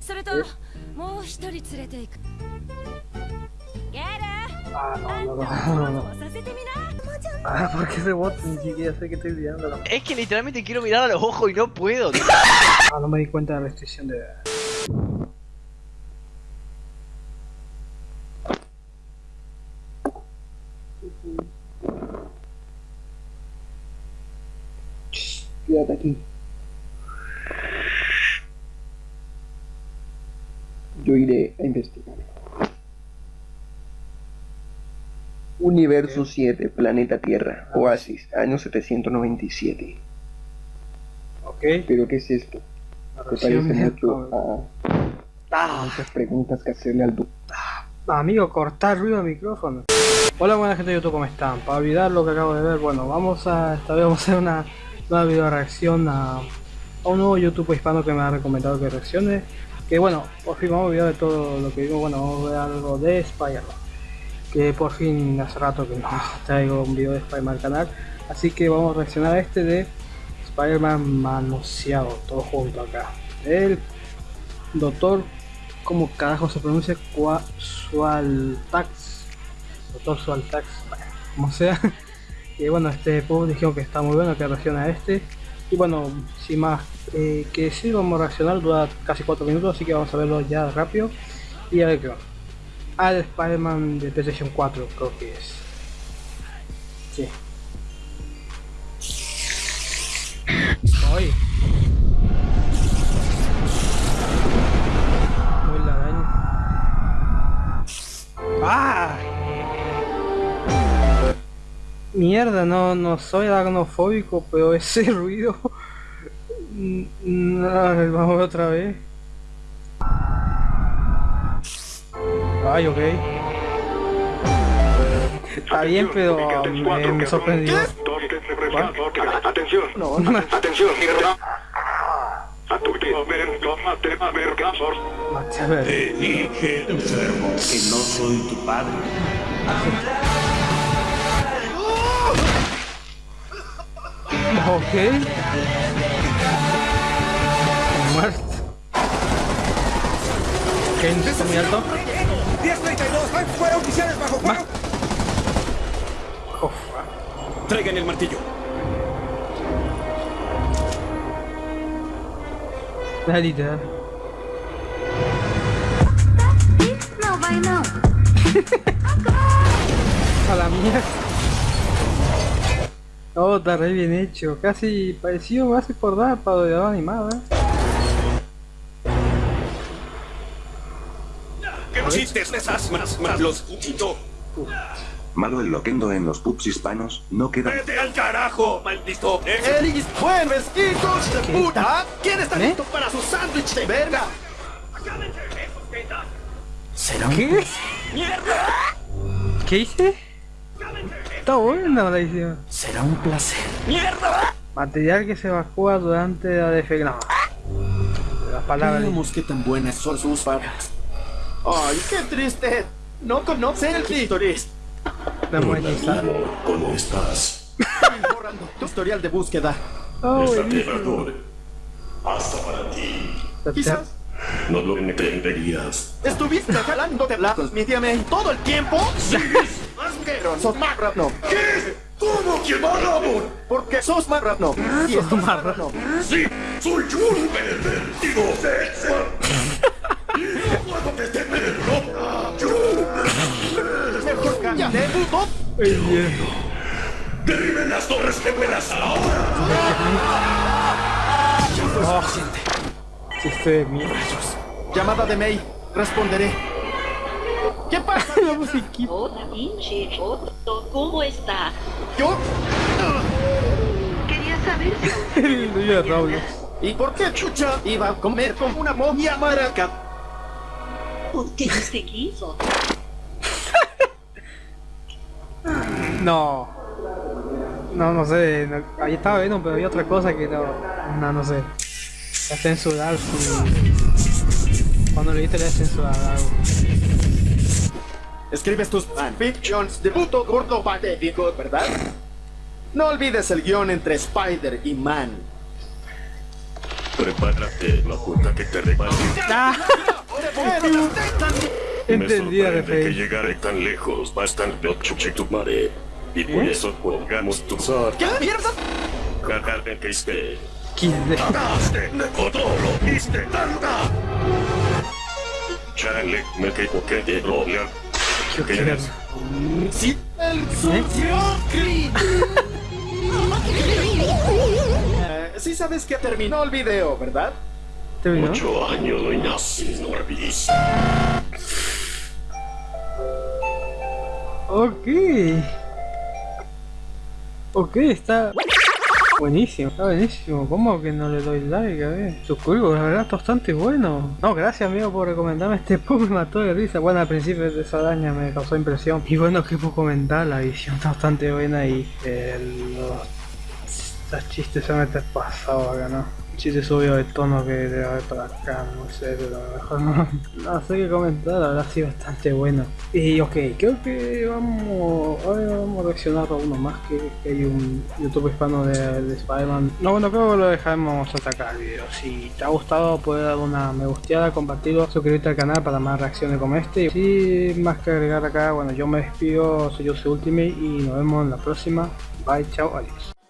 それともう一人連れて行くゲル Ah, あん no, た no, も no, ゾ no. ワゾワさせてみなもちゃん Ah, ¿por qué ese bot? Ni siquiera sé que estoy liando. Es que literalmente quiero mirar a los ojos y no puedo. tío. Ah, no me di cuenta de la restricción de... Shh, Quédate aquí. Yo iré a investigar. Universo 7, planeta Tierra, Oasis, año 797. Ok. ¿Pero qué es esto? Me parece mucho a muchas preguntas que hacerle al doctor. Amigo, cortar ruido del micrófono. Hola buena gente de YouTube, ¿cómo están? Para olvidar lo que acabo de ver, bueno, vamos a, esta vez vamos a hacer una nueva video reacción a, a un nuevo YouTube hispano que me ha recomendado que reaccione. Que bueno, por fin vamos a olvidar de todo lo que digo, bueno, vamos a ver algo de Spider-Man. Que por fin hace rato que no traigo un video de Spider-Man al canal. Así que vamos a reaccionar a este de Spider-Man manoseado, todo junto acá. El doctor, ¿cómo carajo se pronuncia? Qua- Sualtax. Doctor Sualtax, bueno, como sea. Y bueno, este post dijeron que está muy bueno, que reacciona a este. Y bueno, sin más eh, que decir, vamos a reaccionar, dura casi 4 minutos, así que vamos a verlo ya rápido. Y a ver qué va. Al Spider-Man de PlayStation 4, creo que es. Sí. Mierda, no, no soy aracnofóbico, pero ese ruido... Mm, ver, vamos a ver otra vez. Ay, ok. Está bien, pero me, me sorprendió. Atención, No, no. atención, a tu momento, por Mate, a ver. Te dije, enfermo, que no soy tu padre. Ok. Muerto. Ok, no está muy alto. 1032, hay fuera oficiales bajo fuego. Uf, Traigan el martillo. By now. A la mierda. Oh, está re bien hecho. Casi parecido, me hace acordar para de animada. ¿Qué chistes esas más, más los? Malo el loquendo en los pubs hispanos, no queda... ¡Vete al carajo, maldito! ¡Elis, buenos hijos de puta! ¿Quién está ¿Eh? listo para su sándwich de verga? ¿Qué? ¡Mierda! ¿Qué hice? Está buena la edición. Será un placer. ¡Mierda! Material que se evacúa durante la defección. No. Las palabras. Veamos qué tan buenas son sus palabras. ¡Ay, qué triste! No conocen el muñeca. ¿Cómo estás? Estoy borrando tu historial de búsqueda. Oh, Desaterrador. Hasta para ti. Quizás No lo entenderías. estuviste jalándote la transmítame todo el tiempo. Asqueroso marrano. ¿Qué? ¿Cómo que? Porque sos marrano. Y sos marrano. Sí, soy un pervertido sexual. No puedo detenerlo. Yo Mejor cambia de puto. derriben las torres gemelas ahora. chiste de mierda. Llamada de May. Responderé. ¿Qué pasa? La musiquita. Hola, pinche Joto, ¿cómo está? Yo. Quería saber si El niño de Roblox. ¿Y por qué chucha iba a comer como una momia maraca? porque usted quiso. No. No, no sé. no- ahí estaba viendo, pero había otra cosa que no. No, no sé. La censurar su. Cuando le viste le censurar algo. Escribes tus fanfictions de puto gordo patético, ¿verdad? No olvides el guion entre Spider y Man. Prepárate, la puta que te repartí. Ah, Me entendí que llegaré tan lejos, bastante chuche tu madre. Y por eso colgamos tu sor. ¿Qué mierda? Cagar en que esté. ¡Cagaste! ¡Todo lo viste tanta! Chale, me equivoqué de rolear. Yo ¿Qué quiero-? Sí. Eh, sí sabes que terminó el video, ¿verdad? ¿Terminó? Ocho años y nací. Ok. Ok, está buenísimo, está buenísimo. ¿Cómo que no le doy like? A ver, suscribo, la verdad bastante bueno. No, gracias amigo por recomendarme este poco, me mató de risa. Bueno, al principio de esa araña me causó impresión. Y bueno, qué puedo comentar, la edición está bastante buena y eh, los, los chistes se meten pasado acá, ¿no? Chiste subió de tono que debe haber para acá, no sé, pero a lo mejor no, no sé qué comentar, la verdad sí bastante bueno. Y ok, creo que vamos, ahora vamos a reaccionar a uno más que, que hay un YouTube hispano de, de Spider-Man. No, bueno, creo que lo dejaremos hasta acá el video. Si te ha gustado, puedes dar una me gusteada, compartirlo, suscribirte al canal para más reacciones como este. Y sin más que agregar acá, bueno, yo me despido, soy yo, soy Ultimate y nos vemos en la próxima. Bye, chao, adiós.